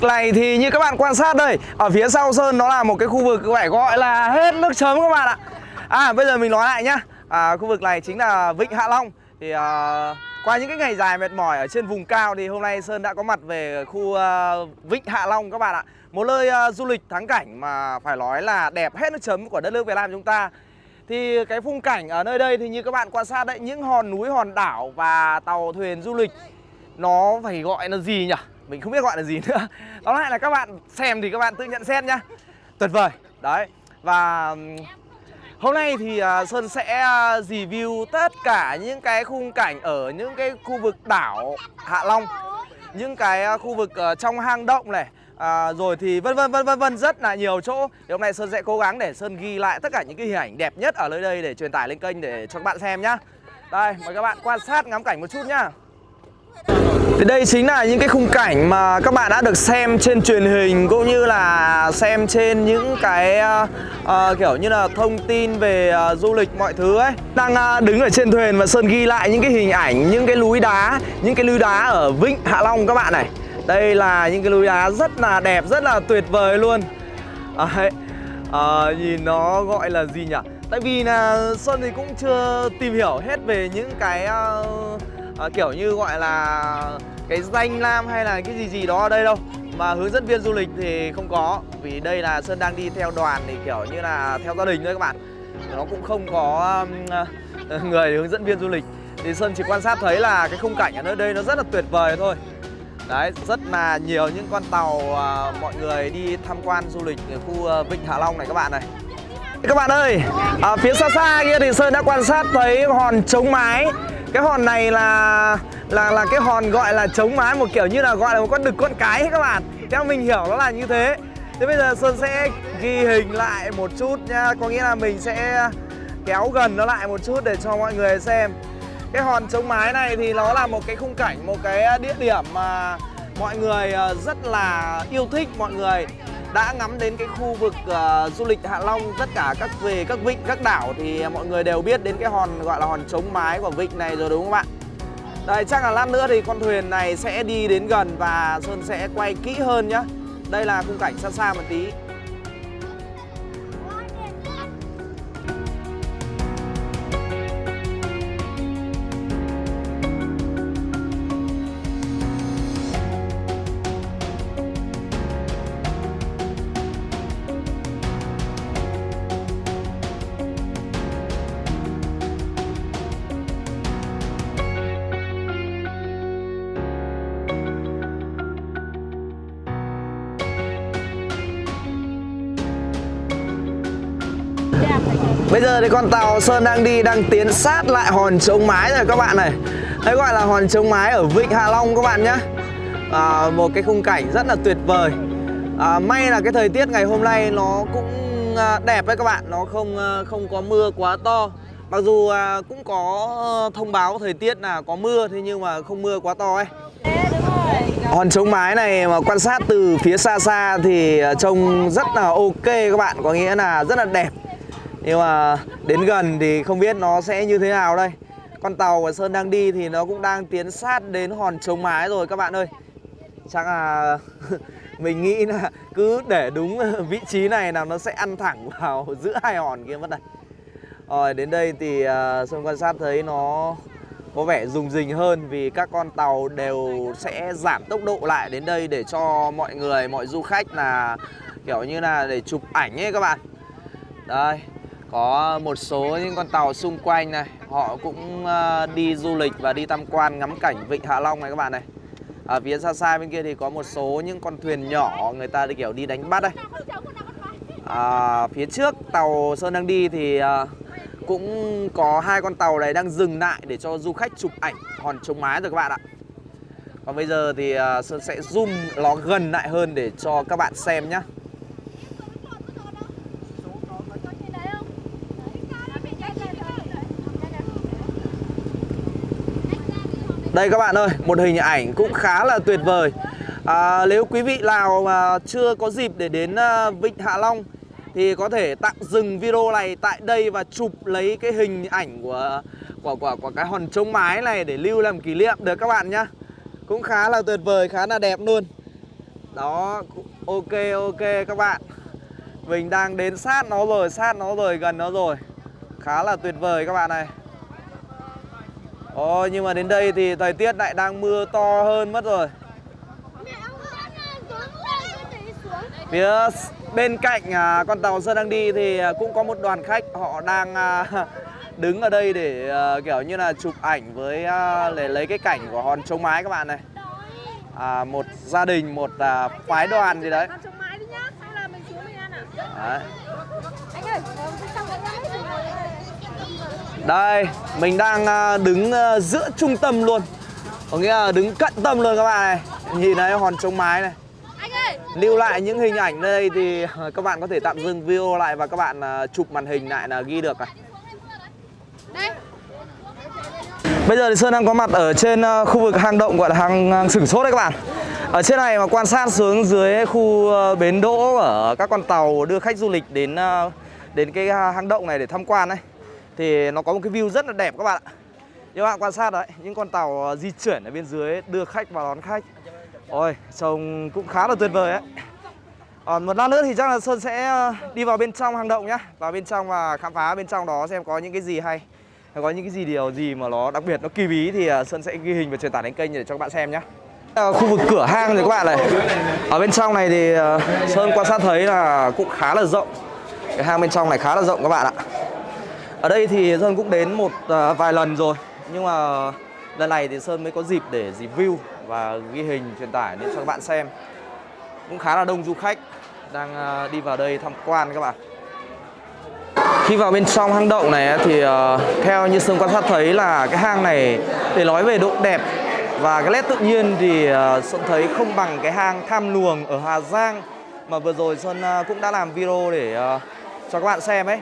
vực này thì như các bạn quan sát đây Ở phía sau Sơn nó là một cái khu vực phải gọi là hết nước chấm các bạn ạ. À bây giờ mình nói lại nhá. À, Khu vực này chính là Vịnh Hạ Long. Thì à, qua những cái ngày dài mệt mỏi ở trên vùng cao thì hôm nay Sơn đã có mặt về khu à, Vịnh Hạ Long các bạn ạ. Một nơi à, du lịch thắng cảnh mà phải nói là đẹp hết nước chấm của đất nước Việt Nam chúng ta. Thì cái khung cảnh ở nơi đây thì như các bạn quan sát đấy Những hòn núi, hòn đảo và tàu thuyền du lịch Nó phải gọi là gì nhỉ? Mình không biết gọi là gì nữa. Đó lại là các bạn xem thì các bạn tự nhận xét nhá. Tuyệt vời. Đấy. Và hôm nay thì à, Sơn sẽ à, review tất cả những cái khung cảnh ở những cái khu vực đảo Hạ Long Những cái à, khu vực ờ, trong hang động này. À, rồi thì vân vân vân vân vân rất là nhiều chỗ. Thì hôm nay sơn sẽ cố gắng để sơn ghi lại tất cả những cái hình ảnh đẹp nhất ở nơi đây để truyền tải lên kênh để cho các bạn xem nhá. Đây mời các bạn quan sát ngắm cảnh một chút nhá thì đây chính là những cái khung cảnh mà các bạn đã được xem trên truyền hình cũng như là xem trên những cái uh, uh, kiểu như là thông tin về uh, du lịch mọi thứ ấy. Đang uh, đứng ở trên thuyền và Sơn ghi lại những cái hình ảnh, những cái núi đá, những cái núi đá ở Vịnh Hạ Long các bạn này. Đây là những cái núi đá rất là đẹp, rất là tuyệt vời luôn. À, uh, Nhìn nó gọi là gì nhỉ? Tại vì là sơn thì cũng chưa tìm hiểu hết về những cái uh, à, kiểu như gọi là cái danh lam hay là cái gì gì đó ở đây đâu. Mà hướng dẫn viên du lịch thì không có Vì đây là Sơn đang đi theo đoàn thì kiểu như là theo gia đình thôi các bạn. Nó cũng không có um, người hướng dẫn viên du lịch. Thì Sơn chỉ quan sát thấy là cái khung cảnh ở nơi đây nó rất là tuyệt vời thôi. Đấy, rất là nhiều những con tàu uh, mọi người đi tham quan du lịch ở khu uh, Vịnh Hạ Long này các bạn này. Các bạn ơi, à, phía xa xa kia thì Sơn đã quan sát thấy hòn chống mái. Cái hòn này là là là cái hòn gọi là chống mái một kiểu như là gọi là một con đực con cái các bạn. Theo mình hiểu nó là như thế. Thế bây giờ Sơn sẽ ghi hình lại một chút nha Có nghĩa là mình sẽ kéo gần nó lại một chút để cho mọi người xem. Cái hòn chống mái này thì nó là một cái khung cảnh, một cái địa điểm mà mọi người ờ, rất là yêu thích Mọi người đã ngắm đến cái khu vực uh, du lịch Hạ Long Tất cả các về các vịnh, các đảo thì mọi người đều biết đến cái hòn gọi là hòn chống mái của vịnh này rồi đúng không bạn? Đây chắc là lát nữa thì con thuyền này sẽ đi đến gần và Sơn sẽ quay kỹ hơn nhá Đây là khung cảnh xa xa một tí Bây giờ thì con tàu Sơn đang đi đang tiến sát lại hòn chống mái rồi các bạn này. Đấy gọi là hòn chống mái ở Vịnh Hạ Long các bạn nhé à, Một cái khung cảnh rất là tuyệt vời. À, May là cái thời tiết ngày hôm nay nó cũng à, đẹp đấy các bạn. Nó không à, không có mưa quá to. Mặc dù à, cũng có ờ, thông báo thời tiết là có mưa Thế nhưng mà không mưa quá to ấy. Hòn chống mái này mà quan sát từ phía xa xa thì à, trông rất là ok các bạn. Có nghĩa là rất là đẹp nhưng mà đến gần thì không biết nó sẽ như thế nào đây. Con tàu của Sơn đang đi thì nó cũng đang tiến sát đến hòn chống mái rồi các bạn ơi. Chắc là mình nghĩ là cứ để đúng vị trí này nào nó sẽ ăn thẳng vào giữa hai hòn kia mất này. Rồi đến đây thì uh, Sơn quan sát thấy nó có vẻ rùng rình hơn vì các con tàu đều sẽ giảm tốc độ lại đến đây để cho mọi người, mọi du khách là kiểu như là để chụp ảnh ấy các bạn. Đây, có một số những con tàu xung quanh này Họ cũng ờ, đi du lịch và đi tham quan ngắm cảnh Vịnh Hạ Long này các bạn này. Ở phía xa xa bên kia thì có một số những con thuyền nhỏ người ta đi kiểu đi đánh bắt đây à, Phía trước tàu Sơn đang đi thì ờ, cũng có hai con tàu này đang dừng lại để cho du khách chụp ảnh hòn chống mái rồi các bạn ạ. Còn bây giờ thì ờ, Sơn sẽ zoom nó gần lại hơn để cho các bạn xem nhé Đây các bạn ơi, một hình ảnh cũng khá là tuyệt vời. À, Nếu quý vị nào mà chưa có dịp để đến à, Vịnh Hạ Long Thì có thể tạm dừng video này tại đây và chụp lấy cái hình ảnh của của của, của cái hòn trống mái này để lưu làm kỷ niệm được các bạn nhá. Cũng khá là tuyệt vời, khá là đẹp luôn. Đó, ok ok các bạn. Mình đang đến sát nó rồi, sát nó rồi, gần nó rồi. Khá là tuyệt vời các bạn này. Ồ, nhưng mà đến đây thì thời tiết lại đang mưa to hơn mất rồi. Phía bên cạnh à, con tàu Sơn đang đi thì à, cũng có một đoàn khách. Họ đang à, đứng ở đây để à, kiểu như là chụp ảnh với à, để lấy cái cảnh của hòn chống mái các bạn này. À, Một gia đình, một à, phái đoàn gì đấy. Con trồng mãi đi nhá, xong là mình xuống mình ăn à? Đấy. Anh ơi, ờ, xong rồi nhá. Đây, mình đang à, đứng à, giữa trung tâm luôn. Có nghĩa là đứng cận tâm luôn các bạn này. Nhìn thấy hòn chống mái này. Lưu lại những hình ảnh đây thì các bạn có thể tạm dừng video lại và các bạn à, chụp màn hình lại là ghi được à. đây. Bây giờ thì Sơn đang có mặt ở trên à, khu vực hang động gọi là hang, sửng sốt đấy các bạn. Ở trên này mà quan sát xuống dưới khu à, bến đỗ ở các con tàu đưa khách du lịch đến à, đến cái à, hang động này để tham quan đấy thì nó có một cái view rất là đẹp các bạn ạ. Như các bạn quan sát đấy, những con tàu ờ, di chuyển ở bên dưới đưa khách và đón khách. Ôi, trông cũng khá là tuyệt vời ấy. Còn một lát nữa thì chắc là Sơn sẽ ờ, đi vào bên trong hang động nhá. Vào bên trong và khám phá bên trong đó xem có những cái gì hay Có những cái gì điều gì mà nó đặc biệt, nó kỳ bí Thì ờ, Sơn sẽ ghi hình và truyền tải đến kênh để cho các bạn xem nhá. Khu vực cửa hang rồi các bạn này. Ở bên trong này thì Sơn quan sát thấy là cũng khá là rộng. Cái hang bên trong này khá là rộng các bạn ạ. Ở đây thì Sơn cũng đến một à, vài lần rồi. Nhưng mà lần này thì Sơn mới có dịp để review và ghi hình, truyền tải đến cho các bạn xem. Cũng khá là đông du khách đang à, đi vào đây tham quan các bạn. Khi vào bên trong hang động này thì à, theo như Sơn quan sát thấy là cái hang này để nói về độ đẹp và cái nét tự nhiên thì Sơn thấy không bằng cái hang Tham Luồng ở Hà Giang mà vừa rồi Sơn cũng đã làm video để cho các bạn xem ấy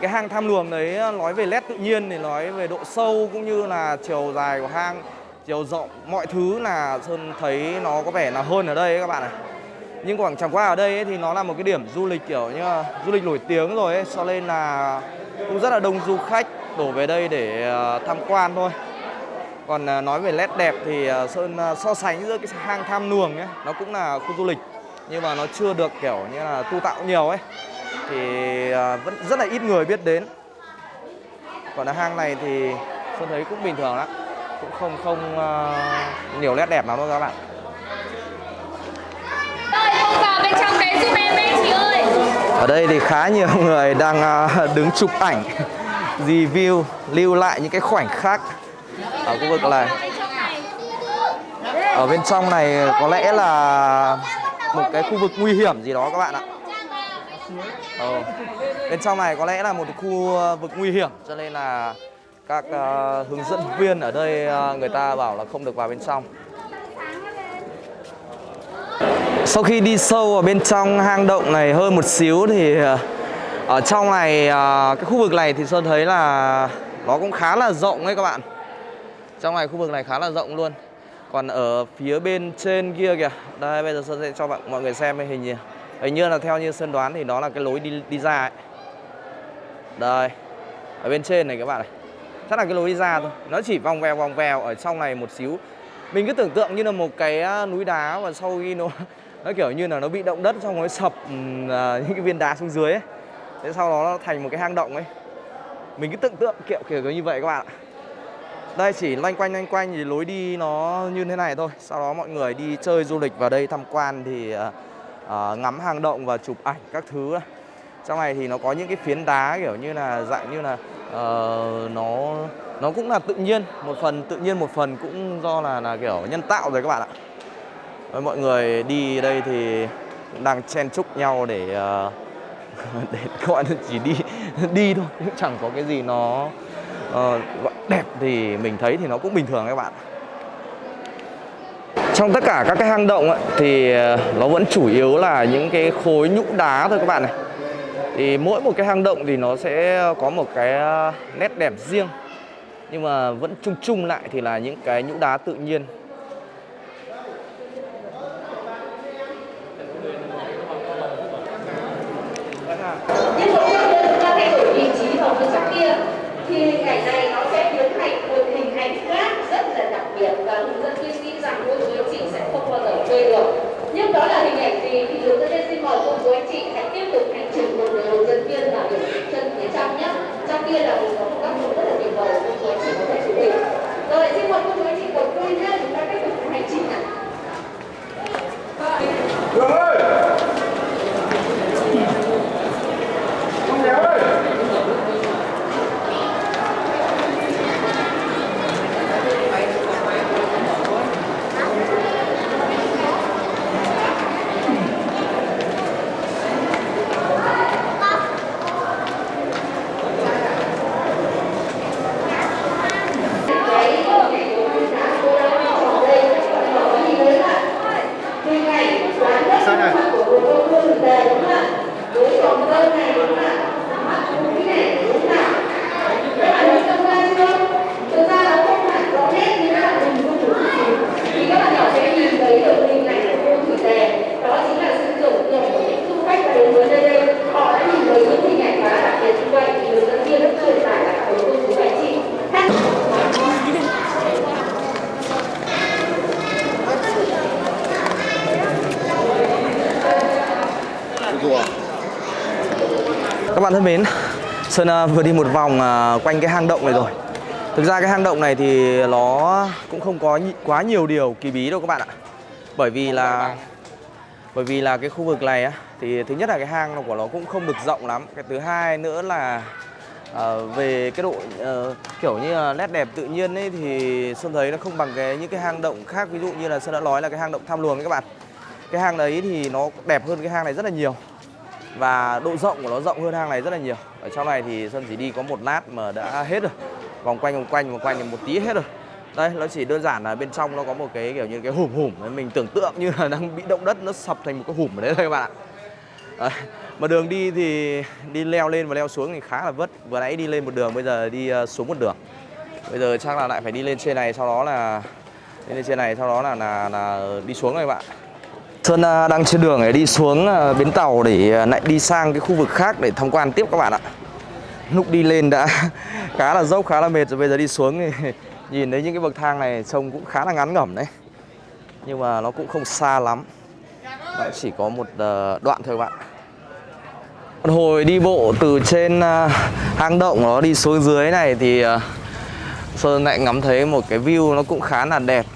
cái hang Tham Luồng đấy ờ, nói về nét tự nhiên thì nói về độ sâu cũng như là chiều dài của hang chiều rộng mọi thứ là Sơn thấy nó có vẻ là hơn ở đây ấy các bạn này nhưng quảng chẳng qua ở đây ấy, thì nó là một cái điểm du lịch kiểu như là du lịch nổi tiếng rồi ấy, cho nên là cũng rất là đông du khách đổ về đây để ờ, tham quan thôi. Còn ờ, nói về nét đẹp thì Sơn so sánh giữa cái hang Tham Luồng ấy, nó cũng là khu du lịch nhưng mà nó chưa được kiểu như là tu tạo nhiều ấy thì ờ, vẫn rất là ít người biết đến. Còn ở hang này thì Sơn thấy cũng bình thường lắm, cũng không không ờ, nhiều nét đẹp lắm đâu các bạn. Ở đây thì khá nhiều người đang à, đứng chụp ảnh Review, lưu lại những cái khoảnh khắc Ở khu vực này. Ở bên trong này có lẽ là một cái khu vực nguy hiểm gì đó các bạn ạ Ờ. Bên trong này có lẽ là một khu ờ, vực nguy hiểm Cho nên là các uh, hướng dẫn viên ở đây uh, người ta bảo là không được vào bên trong Sau khi đi sâu vào bên trong hang động này hơn một xíu thì ở trong này cái khu vực này thì Sơn thấy là nó cũng khá là rộng ấy các bạn. Trong này khu vực này khá là rộng luôn. Còn ở phía bên trên kia kìa, đây bây giờ Sơn sẽ cho bạn mọi người xem cái hình gì. Hình như là theo như Sơn đoán thì đó là cái lối đi đi ra ấy. Đây. Ở bên trên này các bạn này. Chắc là cái lối đi ra thôi. Nó chỉ vòng vèo vòng vèo ở trong này một xíu. Mình cứ tưởng tượng như là một cái à, núi đá và sau khi nó nó kiểu như là nó bị động đất xong nó sập uh, những cái viên đá xuống dưới ấy. Thế sau đó nó thành một cái hang động ấy. Mình cứ tưởng tượng kiểu kiểu như vậy các bạn ạ. Đây chỉ loanh quanh loanh quanh thì lối đi nó như thế này thôi. Sau đó mọi người đi chơi du lịch vào đây tham quan thì uh, Ờ, ngắm hang động và chụp ảnh các thứ. Trong này thì nó có những cái phiến đá kiểu như là dạng như là uh, nó nó cũng là tự nhiên, một phần tự nhiên một phần cũng do là là kiểu nhân tạo rồi các bạn ạ. Với mọi người đi đây thì đang chen chúc nhau để uh, để các bạn chỉ đi đi thôi chứ chẳng có cái gì nó uh, gọi đẹp thì mình thấy thì nó cũng bình thường các bạn trong tất cả các cái hang động ấy, thì ờ, nó vẫn chủ yếu là những cái khối nhũ đá thôi các bạn này. Thì mỗi một cái hang động thì nó sẽ có một cái ờ, nét đẹp riêng. Nhưng mà vẫn chung chung lại thì là những cái nhũ đá tự nhiên nhưng mỗi lần ta thay đổi vị trí vào cái trong kia thì hình ảnh này nó sẽ biến thành một hình ảnh khác rất là đặc biệt và hướng dẫn viên nghĩ rằng cô chú anh chị sẽ không bao giờ quên được. Nhưng đó là hình ảnh gì thì hướng dẫn viên xin mời cô chú anh chị hãy tiếp tục hành trình cùng với hướng dẫn viên vào điểm chân phía trong nhé. Trong kia là một số các khu rất là tuyệt vời cô chú anh chị có thể chụp hình. Rồi xin mời cô chú anh chị cùng tôi nhé chúng ta tiếp tục hành trình ạ. Đường ơi! Không đéo ơi! cái hình ảnh của cô giáo cô đã trồng đây các bạn có nhìn thấy là hình ảnh quán đất của cô cô cô thực tế đúng không ạ với trồng dâu này đúng không ạ mắt mũi này đúng không ạ các bạn hình dung ra chưa thực ra nó không hẳn rõ nét như các bạn hình dung một chút xíu thì các bạn nhỏ sẽ nhìn thấy được hình ảnh của cô thủy tề đó chính là sự tưởng tượng của những du khách đến với nơi đây họ đã nhìn thấy những hình ảnh khá là đặc biệt như vậy thì hướng dẫn viên đã truyền tải lại với cô chú anh chị Các bạn thân mến, Sơn à, vừa đi một vòng à, quanh cái hang động này rồi. Thực ra cái hang động này thì nó cũng không có quá nhiều điều kỳ bí đâu các bạn ạ. Bởi vì là bởi vì là cái khu vực này á thì thứ nhất là cái hang của nó cũng không được rộng lắm. Cái thứ hai nữa là à, về cái độ ờ, kiểu như là nét đẹp tự nhiên ấy thì sơn thấy nó không bằng cái những cái hang động khác. Ví dụ như là sơn đã nói là cái hang động tham luồng ấy các bạn. Cái hang đấy thì nó đẹp hơn cái hang này rất là nhiều và độ rộng của nó rộng hơn hang này rất là nhiều. Ở trong này thì sơn chỉ đi có một lát mà đã hết rồi. Vòng quanh vòng quanh vòng quanh thì một tí hết rồi. Đây nó chỉ đơn giản là bên trong nó có một cái kiểu như cái hùm hùm mình tưởng tượng như là đang bị động đất nó sập thành một cái hùm ở đấy thôi các bạn ạ. Đấy. mà đường đi thì đi leo lên và leo xuống thì khá là vất. Vừa nãy đi lên một đường bây giờ đi ờ, xuống một đường. Bây giờ chắc là lại phải đi lên trên này sau đó là đi lên trên này sau đó là là, là đi xuống rồi các bạn Sơn à, đang trên đường để đi xuống à, bến tàu để à, lại đi sang cái khu vực khác để tham quan tiếp các bạn ạ. Lúc đi lên đã khá là dốc, khá là mệt rồi bây giờ đi xuống thì nhìn thấy những cái bậc thang này trông cũng khá là ngắn ngẩm đấy. Nhưng mà nó cũng không xa lắm. Nó chỉ có một đoạn thôi các bạn. Hồi đi bộ từ trên hang động nó đi xuống dưới này thì Sơn lại ngắm thấy một cái view nó cũng khá là đẹp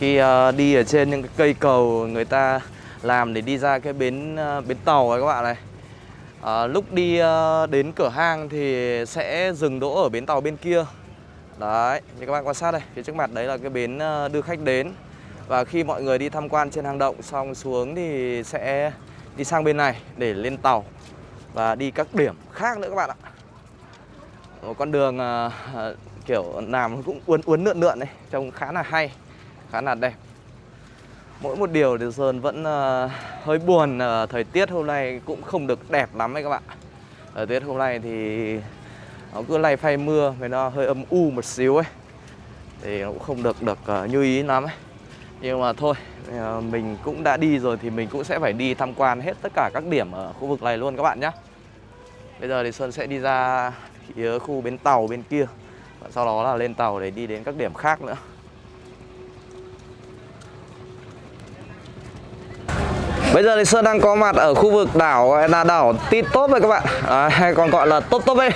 khi uh, đi ở trên những cái cây cầu người ta làm để đi ra cái bến uh, bến tàu ấy các bạn này. Ờ, lúc đi uh, đến cửa hang thì sẽ dừng đỗ ở bến tàu bên kia. Đấy như các bạn quan sát đây phía trước mặt đấy là cái bến uh, đưa khách đến. Và khi mọi người đi tham quan trên hang động xong xuống thì sẽ đi sang bên này để lên tàu và đi các điểm khác nữa các bạn ạ. Một con đường uh, kiểu làm cũng uốn uốn lượn lượn đấy trông khá là hay khá là đẹp. Mỗi một điều thì sơn vẫn uh, hơi buồn uh, thời tiết hôm nay cũng không được đẹp lắm đấy các bạn. Thời tiết hôm nay thì nó cứ lay phay mưa với nó hơi âm u một xíu ấy thì nó cũng không được được uh, như ý lắm ấy. Nhưng mà thôi mình cũng đã đi rồi thì mình cũng sẽ phải đi tham quan hết tất cả các điểm ở khu vực này luôn các bạn nhé bây giờ thì sơn sẽ đi ra phía khu bến tàu bên kia và sau đó là lên tàu để đi đến các điểm khác nữa. Bây giờ thì Sơn đang có mặt ở khu vực đảo là đảo Titop rồi các bạn. À, Hay còn gọi là Top Top ấy.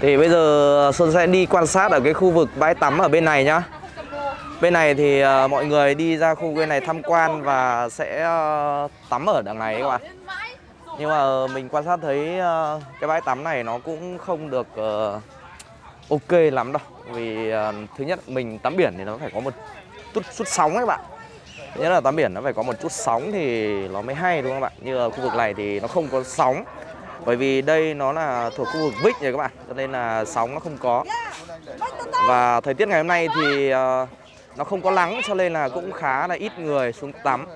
Thì bây giờ Sơn sẽ đi quan sát ở cái khu vực bãi tắm ở bên này nhá. Bên này thì uh, mọi người đi ra khu bên này tham quan và sẽ uh, tắm ở đằng này các bạn. Nhưng mà mình quan sát thấy uh, cái bãi tắm này nó cũng không được uh, ok lắm đâu. Vì uh, thứ nhất mình tắm biển thì nó phải có một chút, chút sóng ấy các bạn nhất là tắm biển nó phải có một chút sóng thì nó mới hay, đúng không bạn? Như ở khu vực này thì nó không có sóng. Bởi vì đây nó là thuộc khu vực vịnh rồi các bạn, Cho nên là sóng nó không có. Và thời tiết ngày hôm nay thì ờ, nó không có nắng, cho nên là cũng khá là ít người xuống tắm.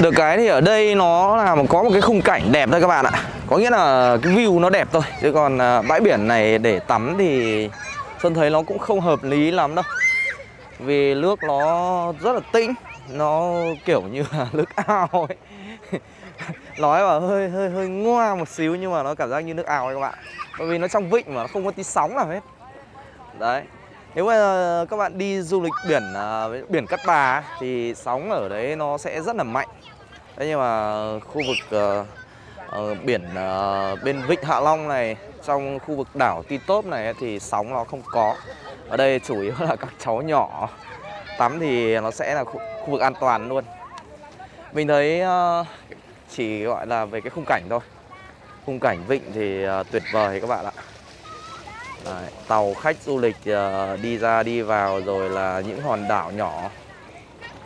Được cái thì ở đây nó là có một cái khung cảnh đẹp thôi các bạn ạ. Có nghĩa là cái view nó đẹp thôi. Chứ còn ờ, bãi biển này để tắm thì Sơn thấy nó cũng không hợp lý lắm đâu vì nước nó rất là tĩnh nó kiểu như là nước ao ấy. Nói mà hơi hơi hơi ngoa một xíu nhưng mà nó cảm giác như nước ao ấy các bạn. Bởi vì nó trong vịnh mà nó không có tí sóng nào hết. Đấy. Nếu mà các bạn đi du lịch biển uh, biển Cát Bà thì sóng ở đấy nó sẽ rất là mạnh. Thế nhưng mà khu vực uh, uh, biển uh, bên Vịnh Hạ Long này trong khu vực đảo Ti Tốp này thì sóng nó không có ở đây chủ yếu là các cháu nhỏ. Tắm thì nó sẽ là khu, khu vực an toàn luôn. Mình thấy ờ, chỉ gọi là về cái khung cảnh thôi. Khung cảnh vịnh thì ờ, tuyệt vời các bạn ạ. Đấy, tàu khách du lịch ờ, đi ra đi vào rồi là những hòn đảo nhỏ.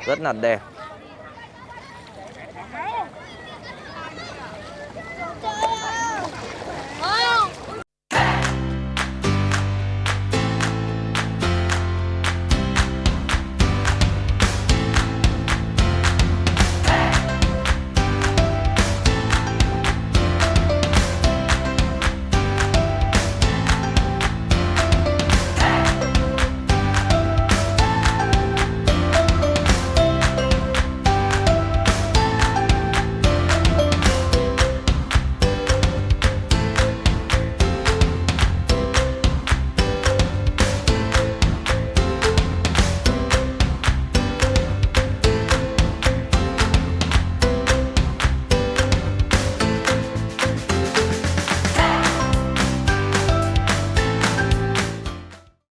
Rất là đẹp.